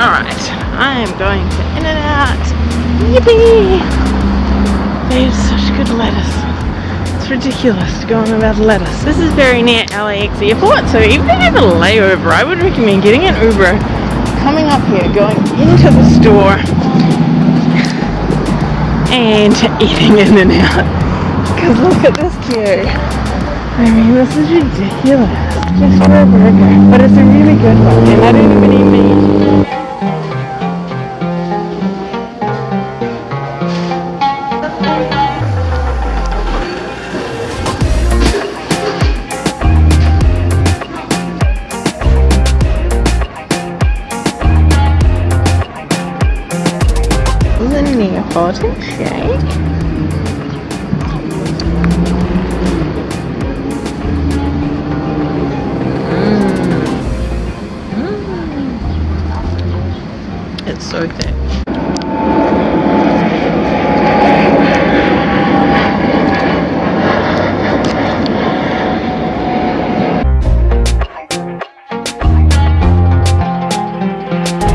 am going to In-N-Out. Yippee! They have such good lettuce. It's ridiculous to go on about lettuce. This is very near LAX airport, so even if you have a layover, I would recommend getting an Uber, coming up here, going into the store, and eating In-N-Out. Because look at this queue. I mean, this is ridiculous. Just for a burger. But it's a really good one, and I don't even eat meat. Neapolitan shake. Mm. Mm. It's so thick.